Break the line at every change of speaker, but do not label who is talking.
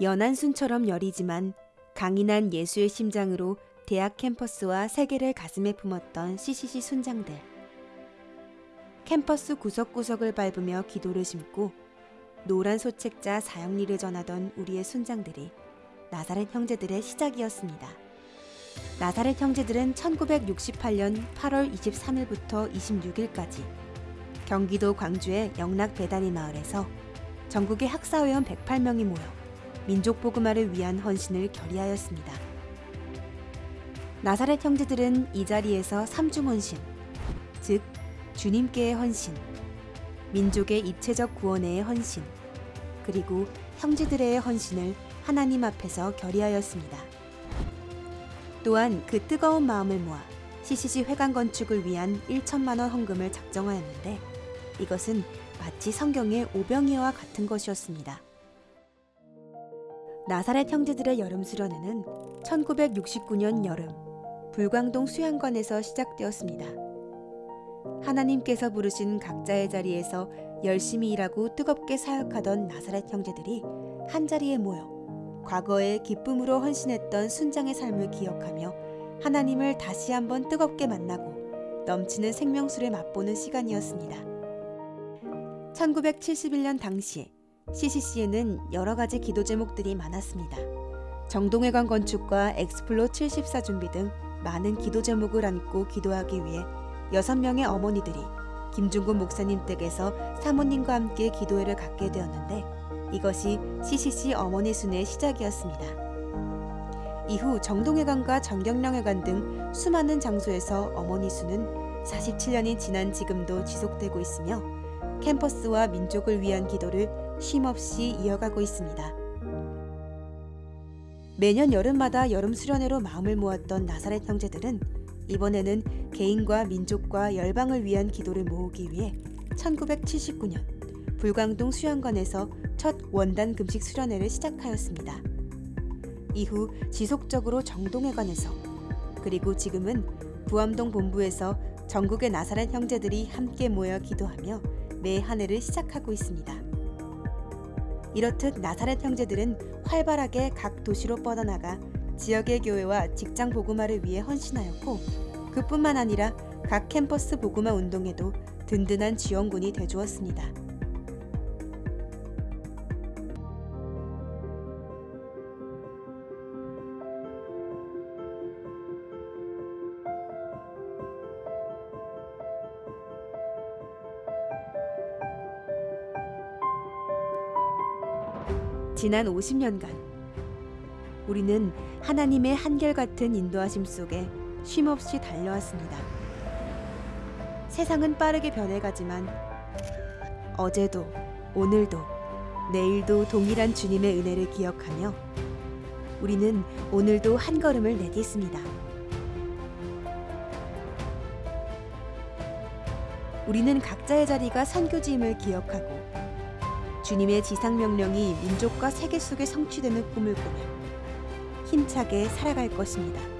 연한 순처럼 여리지만 강인한 예수의 심장으로 대학 캠퍼스와 세계를 가슴에 품었던 CCC 순장들. 캠퍼스 구석구석을 밟으며 기도를 심고 노란 소책자 사형리를 전하던 우리의 순장들이 나사렛 형제들의 시작이었습니다. 나사렛 형제들은 1968년 8월 23일부터 26일까지 경기도 광주의 영락 배단위 마을에서 전국의 학사회원 108명이 모여 민족 복음화를 위한 헌신을 결의하였습니다. 나사렛 형제들은 이 자리에서 삼중 헌신, 즉 주님께의 헌신, 민족의 입체적 구원의 헌신, 그리고 형제들의 헌신을 하나님 앞에서 결의하였습니다. 또한 그 뜨거운 마음을 모아 CCC 회관 건축을 위한 1천만 원 헌금을 작정하였는데 이것은 마치 성경의 오병이어와 같은 것이었습니다. 나사렛 형제들의 여름 수련회는 1969년 여름 불광동 수양관에서 시작되었습니다. 하나님께서 부르신 각자의 자리에서 열심히 일하고 뜨겁게 사역하던 나사렛 형제들이 한 자리에 모여 과거에 기쁨으로 헌신했던 순장의 삶을 기억하며 하나님을 다시 한번 뜨겁게 만나고 넘치는 생명수를 맛보는 시간이었습니다. 1971년 당시 CCC에는 여러 가지 기도 제목들이 많았습니다. 정동회관 건축과 엑스플로 74 준비 등 많은 기도 제목을 안고 기도하기 위해 6명의 어머니들이 김중곤 목사님 댁에서 사모님과 함께 기도회를 갖게 되었는데 이것이 CCC 어머니 순의 시작이었습니다. 이후 정동회관과 정경령회관 등 수많은 장소에서 어머니 수는 47년이 지난 지금도 지속되고 있으며 캠퍼스와 민족을 위한 기도를 쉼없이 이어가고 있습니다. 매년 여름마다 여름 수련회로 마음을 모았던 나사렛 형제들은 이번에는 개인과 민족과 열방을 위한 기도를 모으기 위해 1979년 불광동 수양관에서 첫 원단 금식 수련회를 시작하였습니다. 이후 지속적으로 정동회관에서 그리고 지금은 부암동 본부에서 전국의 나사렛 형제들이 함께 모여 기도하며 매 한 해를 시작하고 있습니다. 이렇듯 나사렛 형제들은 활발하게 각 도시로 뻗어나가 지역의 교회와 직장 복음화를 위해 헌신하였고 그뿐만 아니라 각 캠퍼스 복음화 운동에도 든든한 지원군이 되주었습니다. 지난 50년간 우리는 하나님의 한결같은 인도하심 속에 쉼없이 달려왔습니다. 세상은 빠르게 변해가지만 어제도 오늘도 내일도 동일한 주님의 은혜를 기억하며 우리는 오늘도 한 걸음을 내딛습니다. 우리는 각자의 자리가 선교지임을 기억하고 주님의 지상명령이 민족과 세계 속에 성취되는 꿈을 꾸며 힘차게 살아갈 것입니다.